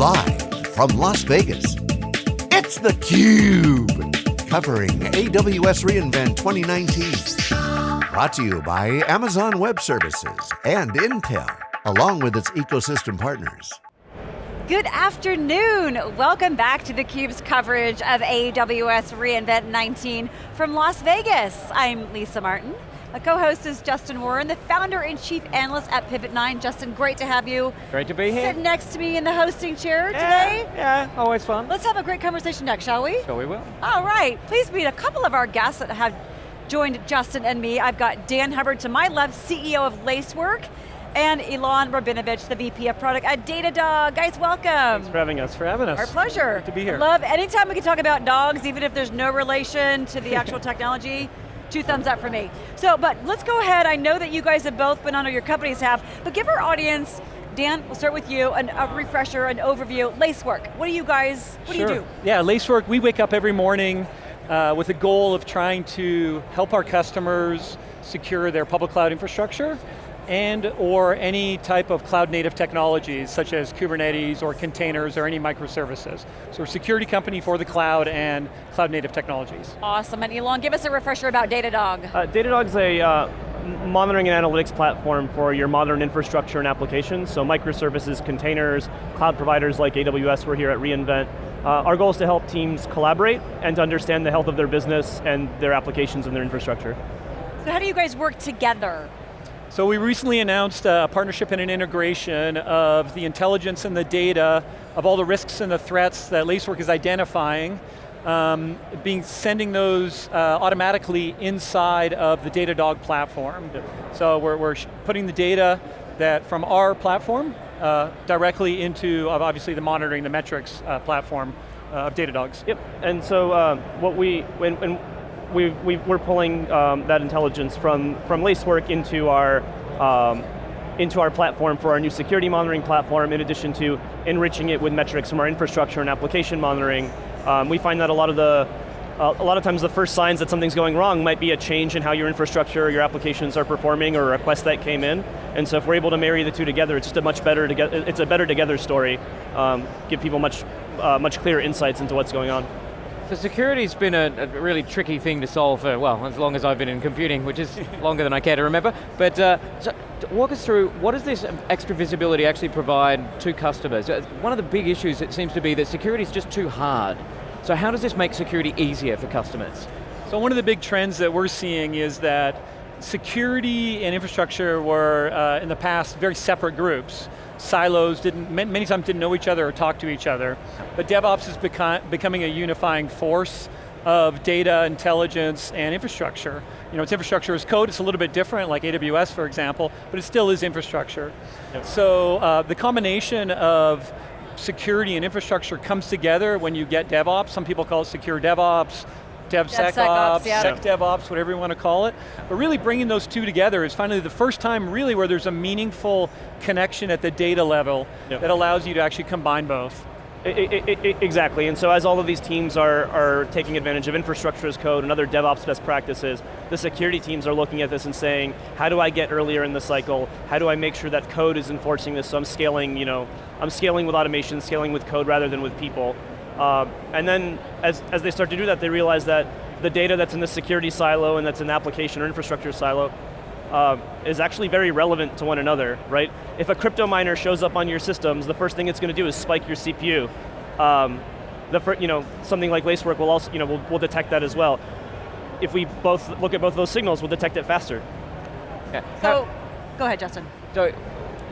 Live from Las Vegas, it's theCUBE. Covering AWS reInvent 2019. Brought to you by Amazon Web Services and Intel, along with its ecosystem partners. Good afternoon. Welcome back to theCUBE's coverage of AWS reInvent 19 from Las Vegas. I'm Lisa Martin. A co-host is Justin Warren, the founder and chief analyst at PivotNine. Justin, great to have you. Great to be here. Sit next to me in the hosting chair yeah, today. Yeah, always fun. Let's have a great conversation next, shall we? Sure we will. All right, please meet a couple of our guests that have joined Justin and me. I've got Dan Hubbard to my left, CEO of Lacework, and Ilan Rabinovich, the VP of Product at Datadog. Guys, welcome. Thanks for having us, for having us. Our pleasure. Good to be here. Love, anytime we can talk about dogs, even if there's no relation to the actual technology, two thumbs up for me. So, but let's go ahead, I know that you guys have both been on, or your companies have, but give our audience, Dan, we'll start with you, an, a refresher, an overview, Lacework. What do you guys, what sure. do you do? Yeah, Lacework, we wake up every morning uh, with a goal of trying to help our customers secure their public cloud infrastructure and or any type of cloud native technologies such as Kubernetes or containers or any microservices. So we're a security company for the cloud and cloud native technologies. Awesome, and Ilan, give us a refresher about Datadog. Uh, Datadog's a uh, monitoring and analytics platform for your modern infrastructure and applications, so microservices, containers, cloud providers like AWS, we're here at reInvent. Uh, our goal is to help teams collaborate and to understand the health of their business and their applications and their infrastructure. So how do you guys work together? So we recently announced a partnership and an integration of the intelligence and the data of all the risks and the threats that Lacework is identifying, um, being sending those uh, automatically inside of the Datadog platform. So we're, we're putting the data that from our platform uh, directly into obviously the monitoring, the metrics uh, platform uh, of Datadogs. Yep, and so uh, what we, when, when we are pulling um, that intelligence from, from Lacework into our, um, into our platform for our new security monitoring platform, in addition to enriching it with metrics from our infrastructure and application monitoring. Um, we find that a lot of the, a lot of times the first signs that something's going wrong might be a change in how your infrastructure or your applications are performing or a request that came in. And so if we're able to marry the two together, it's just a much better together, it's a better together story. Um, give people much, uh, much clearer insights into what's going on. So security's been a, a, really tricky thing to solve for, well, as long as I've been in computing, which is longer than I care to remember. But uh, so walk us through, what does this extra visibility actually provide to customers? Uh, one of the big issues it seems to be that security is just too hard. So how does this make security easier for customers? So one of the big trends that we're seeing is that security and infrastructure were, uh, in the past, very separate groups silos, didn't, many times didn't know each other or talk to each other. But DevOps is beco becoming a unifying force of data, intelligence, and infrastructure. You know, it's infrastructure as code, it's a little bit different, like AWS, for example, but it still is infrastructure. Yep. So uh, the combination of security and infrastructure comes together when you get DevOps. Some people call it secure DevOps, DevSecOps, DevSecOps yeah. SecDevOps, whatever you want to call it. But really bringing those two together is finally the first time really where there's a meaningful connection at the data level yep. that allows you to actually combine both. It, it, it, exactly, and so as all of these teams are, are taking advantage of infrastructure as code and other DevOps best practices, the security teams are looking at this and saying, how do I get earlier in the cycle? How do I make sure that code is enforcing this so I'm scaling, you know, I'm scaling with automation, scaling with code rather than with people. Uh, and then as, as they start to do that, they realize that the data that's in the security silo and that's in the application or infrastructure silo uh, is actually very relevant to one another, right? If a crypto miner shows up on your systems, the first thing it's going to do is spike your CPU. Um, the you know, something like Lacework will also, you know, will, will detect that as well. If we both look at both those signals, we'll detect it faster. Yeah. So, go ahead, Justin. So,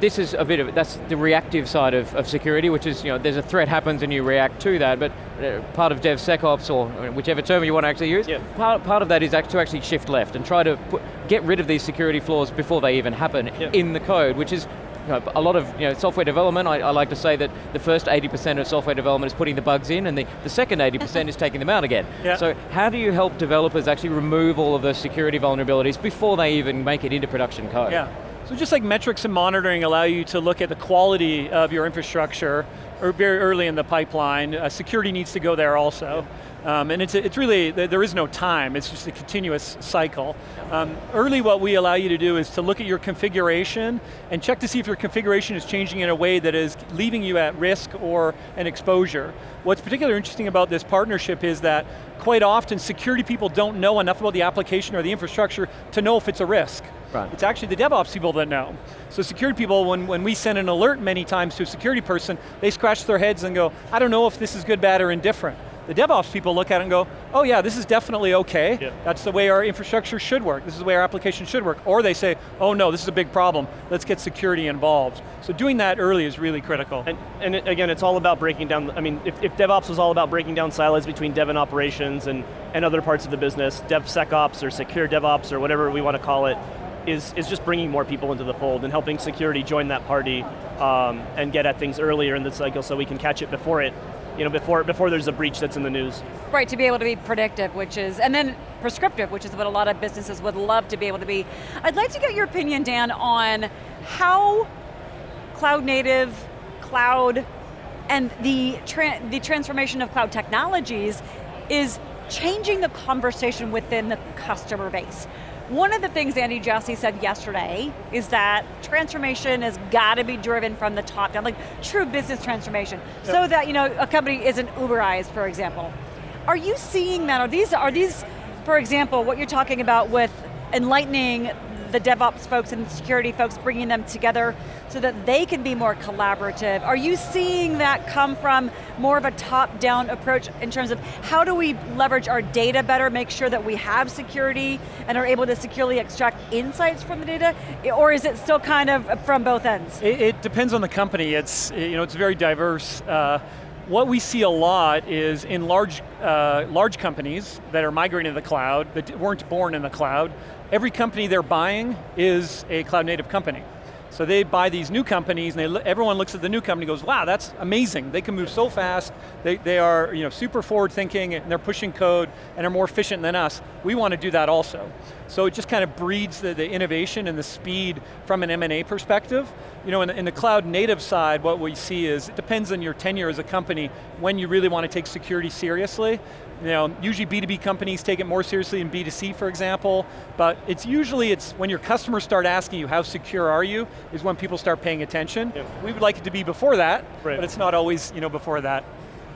this is a bit of, that's the reactive side of, of security, which is, you know, there's a threat happens and you react to that, but uh, part of DevSecOps, or whichever term you want to actually use, yeah. part, part of that is to actually shift left and try to put, get rid of these security flaws before they even happen yeah. in the code, which is you know, a lot of you know, software development, I, I, like to say that the first 80% of software development is putting the bugs in and the, the second 80% is taking them out again. Yeah. So how do you help developers actually remove all of the security vulnerabilities before they even make it into production code? Yeah. So just like metrics and monitoring allow you to look at the quality of your infrastructure or very early in the pipeline. Uh, security needs to go there also. Um, and it's, it's really, there is no time, it's just a continuous cycle. Um, early what we allow you to do is to look at your configuration and check to see if your configuration is changing in a way that is leaving you at risk or an exposure. What's particularly interesting about this partnership is that quite often security people don't know enough about the application or the infrastructure to know if it's a risk. Right. It's actually the DevOps people that know. So security people, when, when we send an alert many times to a security person, they scratch their heads and go, I don't know if this is good, bad, or indifferent. The DevOps people look at it and go, oh yeah, this is definitely okay. Yeah. That's the way our infrastructure should work. This is the way our application should work. Or they say, oh no, this is a big problem. Let's get security involved. So doing that early is really critical. And, and it, again, it's all about breaking down, I mean, if, if DevOps was all about breaking down silos between dev and operations and, and other parts of the business, DevSecOps or secure DevOps or whatever we want to call it, is, is just bringing more people into the fold and helping security join that party um, and get at things earlier in the cycle so we can catch it before it you know, before, before there's a breach that's in the news. Right, to be able to be predictive, which is, and then prescriptive, which is what a lot of businesses would love to be able to be. I'd like to get your opinion, Dan, on how cloud native, cloud, and the, tra the transformation of cloud technologies is changing the conversation within the customer base. One of the things Andy Jassy said yesterday is that transformation has got to be driven from the top down, like true business transformation, yep. so that you know a company isn't Uberized, for example. Are you seeing that? Are these, are these, for example, what you're talking about with enlightening the DevOps folks and security folks, bringing them together so that they can be more collaborative. Are you seeing that come from more of a top-down approach in terms of how do we leverage our data better, make sure that we have security and are able to securely extract insights from the data, or is it still kind of from both ends? It, it depends on the company. It's, you know, it's very diverse. Uh, what we see a lot is in large, uh, large companies that are migrating to the cloud, that weren't born in the cloud, every company they're buying is a cloud native company. So they buy these new companies and they, everyone looks at the new company and goes, wow, that's amazing. They can move so fast. They, they are you know, super forward thinking and they're pushing code and are more efficient than us. We want to do that also. So it just kind of breeds the, the innovation and the speed from an M&A perspective. You know, in the, in the cloud native side, what we see is, it depends on your tenure as a company, when you really want to take security seriously. You know, usually B2B companies take it more seriously than B2C, for example, but it's usually, it's when your customers start asking you, how secure are you, is when people start paying attention. Yep. We would like it to be before that, right. but it's not always you know, before that.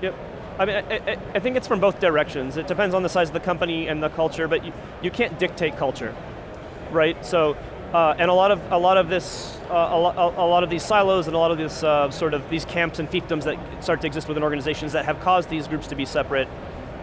Yep. I mean, I, I, think it's from both directions. It depends on the size of the company and the culture, but you, you can't dictate culture, right? So, uh, and a lot of a lot of this, uh, a, lot, a, lot of these silos and a lot of this uh, sort of these camps and fiefdoms that start to exist within organizations that have caused these groups to be separate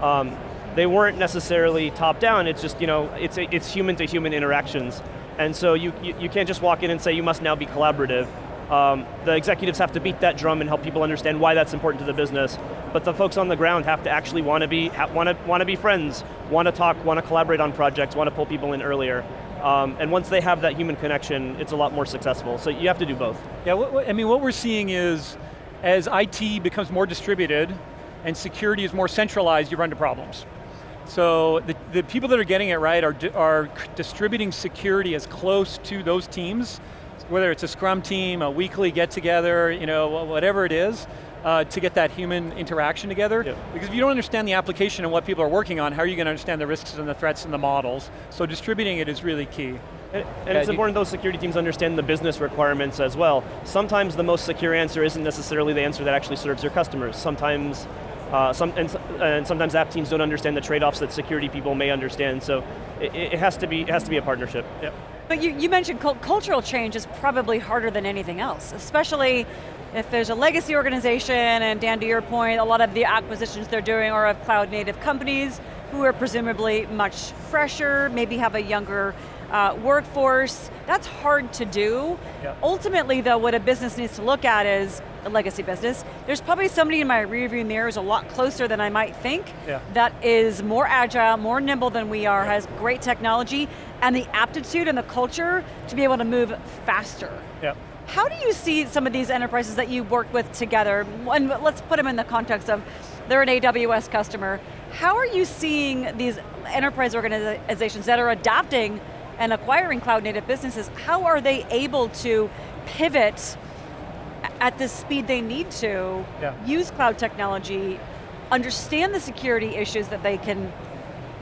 um, they weren't necessarily top down, it's just, you know, it's, it's human to human interactions. And so you, you, you can't just walk in and say you must now be collaborative. Um, the executives have to beat that drum and help people understand why that's important to the business. But the folks on the ground have to actually want to be want to want to be friends, want to talk, want to collaborate on projects, want to pull people in earlier. Um, and once they have that human connection, it's a lot more successful. So you have to do both. Yeah, what, what, I mean, what we're seeing is as IT becomes more distributed, and security is more centralized, you run into problems. So the, the people that are getting it right are, are distributing security as close to those teams, whether it's a scrum team, a weekly get together, you know, whatever it is, uh, to get that human interaction together. Yep. Because if you don't understand the application and what people are working on, how are you going to understand the risks and the threats and the models? So distributing it is really key. And, and it's important those security teams understand the business requirements as well. Sometimes the most secure answer isn't necessarily the answer that actually serves your customers. Sometimes uh, some, and, and, sometimes app teams don't understand the trade-offs that security people may understand, so it, it, has to be it has to be a partnership. Yep. But you, you mentioned cultural change is probably harder than anything else, especially if there's a legacy organization, and Dan, to your point, a lot of the acquisitions they're doing are of cloud native companies who are presumably much fresher, maybe have a younger uh, workforce. That's hard to do. Yep. Ultimately though, what a business needs to look at is, a legacy business, there's probably somebody in my rearview mirror is a lot closer than I might think, yeah. that is more agile, more nimble than we are, yeah. has great technology, and the aptitude and the culture to be able to move faster. Yeah. How do you see some of these enterprises that you work with together, and let's put them in the context of, they're an AWS customer, how are you seeing these enterprise organizations that are adopting and acquiring cloud native businesses, how are they able to pivot at the speed they need to, Yeah. use cloud technology, understand the security issues that they can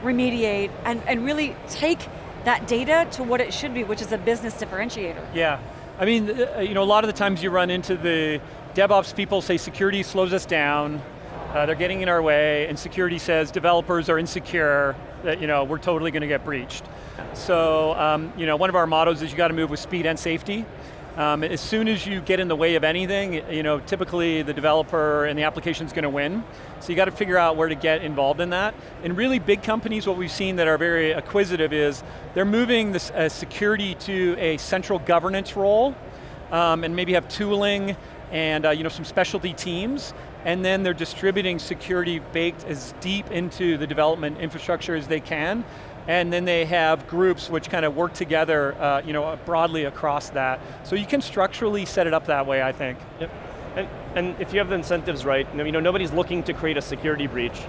remediate, and, and really take that data to what it should be, which is a business differentiator. Yeah, I mean, uh, you know, a lot of the times you run into the DevOps people say security slows us down, uh, they're getting in our way, and security says developers are insecure, that you know, we're totally going to get breached. So, um, you know, one of our mottos is you got to move with speed and safety. Um, as soon as you get in the way of anything, you know, typically the developer and the application is going to win. So you got to figure out where to get involved in that. In really big companies, what we've seen that are very acquisitive is they're moving this uh, security to a central governance role, um, and maybe have tooling and uh, you know some specialty teams, and then they're distributing security baked as deep into the development infrastructure as they can, and then they have groups which kind of work together uh, you know, broadly across that. So you can structurally set it up that way, I think. Yep. And, and if you have the incentives right, you know, nobody's looking to create a security breach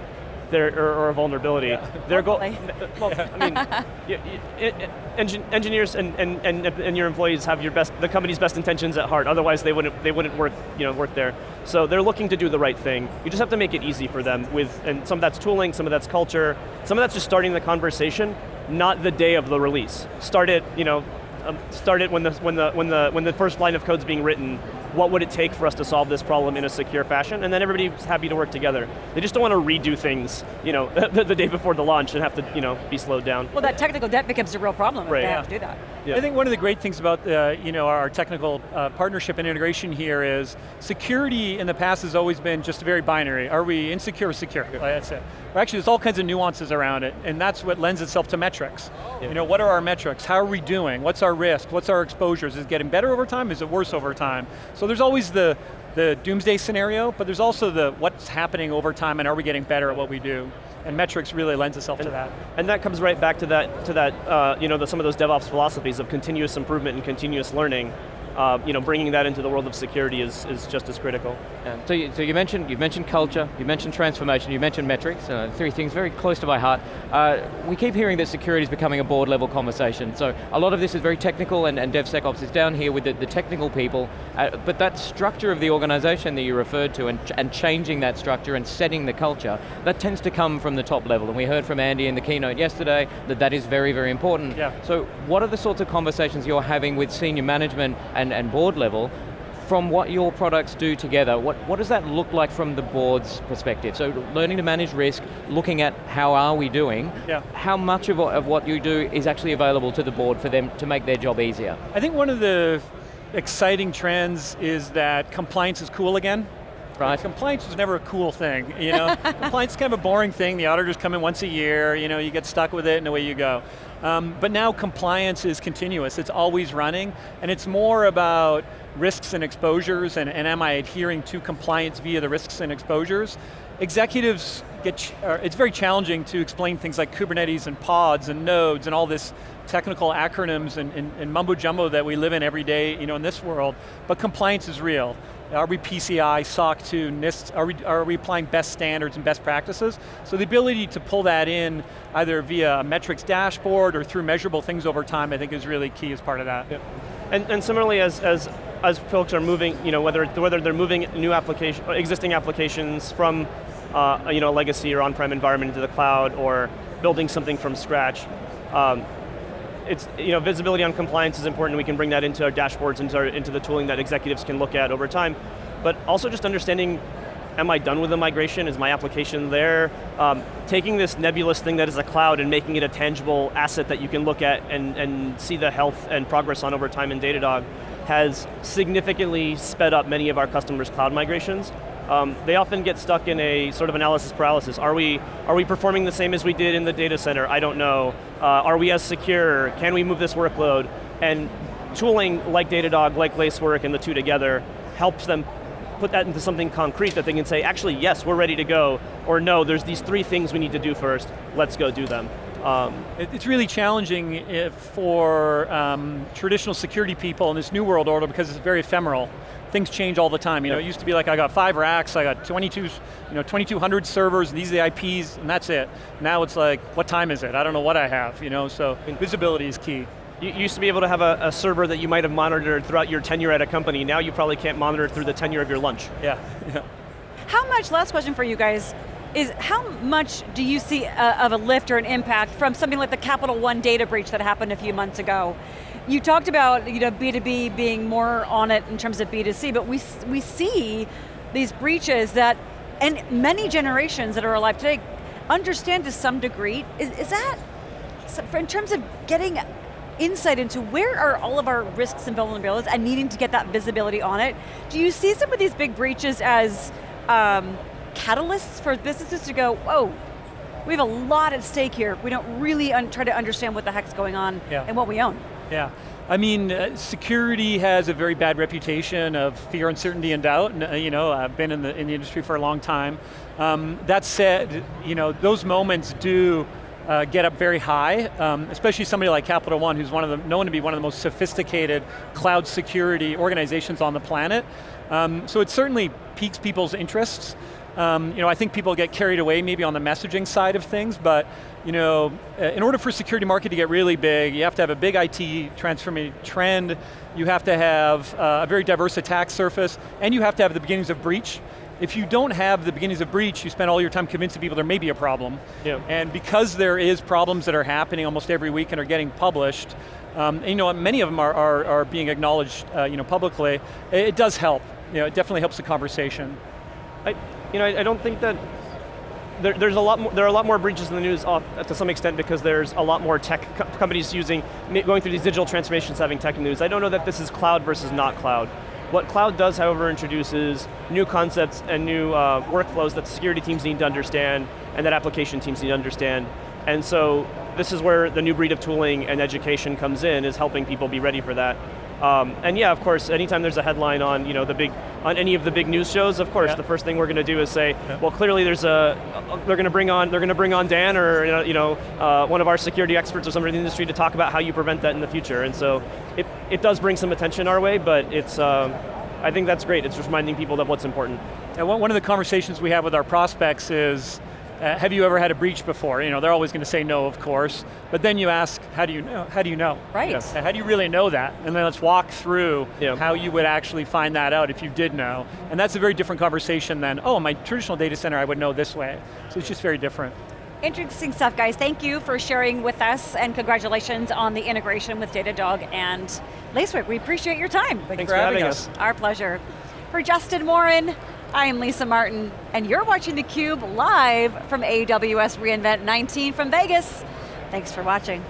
there, or, or a vulnerability. Yeah. Their goal, well, I mean, y- y- y- engin- engineers and, and, and, and your employees have your best, the company's best intentions at heart, otherwise they wouldn't, they wouldn't work, you know, work there. So they're looking to do the right thing. You just have to make it easy for them with, and some of that's tooling, some of that's culture, some of that's just starting the conversation, not the day of the release. Start it, you know, um, start it when the, when, the, when, the, when the first line of code's being written, what would it take for us to solve this problem in a secure fashion, and then everybody's happy to work together. They just don't want to redo things, you know, the, the day before the launch and have to, you know, be slowed down. Well, that technical debt becomes a real problem Right. if they Yeah. have to do that. Yeah. I think one of the great things about uh, you know, our technical uh, partnership and integration here is security in the past has always been just very binary. Are we insecure or secure? Like, That's it. Or actually, there's all kinds of nuances around it, and that's what lends itself to metrics. You know, what are our metrics? How are we doing? What's our risk? What's our exposures? Is it getting better over time? Is it worse over time? So there's always the, the doomsday scenario, but there's also the what's happening over time and are we getting better at what we do? And metrics really lends itself to that. And that comes right back to that, to that uh, you know, the, some of those DevOps philosophies of continuous improvement and continuous learning. Uh, you know, bringing that into the world of security is, is just as critical. Yeah. So, you, so you mentioned you mentioned culture, you mentioned transformation, you mentioned metrics. Uh, three things very close to my heart. Uh, we keep hearing that security is becoming a board level conversation. So a lot of this is very technical, and, and DevSecOps is down here with the, the technical people. Uh, but that structure of the organization that you referred to, and, ch- and changing that structure and setting the culture, that tends to come from the top level. And we heard from Andy in the keynote yesterday that that is very, very important. Yeah. So what are the sorts of conversations you're having with senior management and, and board level from what your products do together, what, what does that look like from the board's perspective? So learning to manage risk, looking at how are we doing, Yeah. how much of, of what you do is actually available to the board for them to make their job easier? I think one of the exciting trends is that compliance is cool again. Right. Compliance was never a cool thing, you know? compliance is kind of a boring thing, the auditors come in once a year, you know, you get stuck with it and away you go. Um, but now compliance is continuous, it's always running, and it's more about risks and exposures, and, and am I adhering to compliance via the risks and exposures? Executives get, it's very challenging to explain things like Kubernetes and pods and nodes and all this technical acronyms and, and, and mumbo jumbo that we live in every day you know, in this world, but compliance is real. Are we PCI, SOC 2, NIST, are we, are we applying best standards and best practices? So the ability to pull that in either via a metrics dashboard or through measurable things over time I think is really key as part of that. Yep. And, and similarly, as, as, as folks are moving, you know, whether, whether they're moving new application, existing applications from uh, you know, a legacy or on-prem environment into the cloud or building something from scratch, um, it's, you know, visibility on compliance is important. We can bring that into our dashboards, into, our, into the tooling that executives can look at over time. But also just understanding, am I done with the migration? Is my application there? Um, taking this nebulous thing that is a cloud and making it a tangible asset that you can look at and, and see the health and progress on over time in Datadog has significantly sped up many of our customers' cloud migrations. Um, they often get stuck in a sort of analysis paralysis. Are we, are we performing the same as we did in the data center? I don't know. Uh, are we as secure? Can we move this workload? And tooling like Datadog, like Lacework, and the two together helps them put that into something concrete that they can say, actually, yes, we're ready to go, or no, there's these three things we need to do first, let's go do them. Um, It- It's really challenging if for um, traditional security people in this new world order because it's very ephemeral. Things change all the time. You know, it used to be like I got five racks, I got 22, you know, 2,200 servers, and these are the IPs, and that's it. Now it's like, what time is it? I don't know what I have. You know, so visibility is key. You used to be able to have a, a, server that you might have monitored throughout your tenure at a company. Now you probably can't monitor it through the tenure of your lunch. Yeah. yeah. How much, last question for you guys, is how much do you see a, uh, of a lift or an impact from something like the Capital One data breach that happened a few months ago? You talked about you know, B2B being more on it in terms of B2C, but we, we see these breaches that, and many generations that are alive today understand to some degree. Is, is that, in terms of getting insight into where are all of our risks and vulnerabilities and needing to get that visibility on it, do you see some of these big breaches as um, catalysts for businesses to go, whoa, we have a lot at stake here. We don't really try to understand what the heck's going on yeah. and what we own. Yeah. I mean, uh, security has a very bad reputation of fear, uncertainty, and doubt. And, uh, you know, I've been in the, in the industry for a long time. Um, that said, you know, those moments do uh, get up very high, um, especially somebody like Capital One, who's one of the, known to be one of the most sophisticated cloud security organizations on the planet. Um, so it certainly piques people's interests. Um, you know, I think people get carried away maybe on the messaging side of things, but you know, uh, in order for security market to get really big, you have to have a big IT transformation trend, you have to have uh, a very diverse attack surface, and you have to have the beginnings of breach. If you don't have the beginnings of breach, you spend all your time convincing people there may be a problem. Yeah. And because there is problems that are happening almost every week and are getting published, um, and, you know, many of them are, are, are being acknowledged uh, you know, publicly, it, it does help. You know, it definitely helps the conversation. I, you know, I, I don't think that there, there's a lot more, there are a lot more breaches in the news uh, to some extent because there's a lot more tech co companies using, going through these digital transformations having tech news. I don't know that this is cloud versus not cloud. What cloud does, however, introduces new concepts and new uh, workflows that security teams need to understand and that application teams need to understand. And so this is where the new breed of tooling and education comes in, is helping people be ready for that. Um, and yeah, of course, anytime there's a headline on you know the big on any of the big news shows, of course, yeah. the first thing we're going to do is say, yeah. well, clearly there's a they're going to bring on they're going to bring on Dan or you know uh, one of our security experts or somebody in the industry to talk about how you prevent that in the future. And so it it does bring some attention our way, but it's. Um, I think that's great. It's just reminding people of what's important. And one of the conversations we have with our prospects is, uh, have you ever had a breach before? You know, they're always going to say no, of course. But then you ask, how do you know? How do you know? Right. You know, how do you really know that? And then let's walk through yeah. how you would actually find that out if you did know. And that's a very different conversation than, oh, my traditional data center I would know this way. So it's just very different. Interesting stuff, guys. Thank you for sharing with us, and congratulations on the integration with Datadog and Lacework. We appreciate your time. Thanks, Thanks for, having, having us. us. Our pleasure. For Justin Warren, I am Lisa Martin, and you're watching theCUBE live from AWS reInvent 19 from Vegas. Thanks for watching.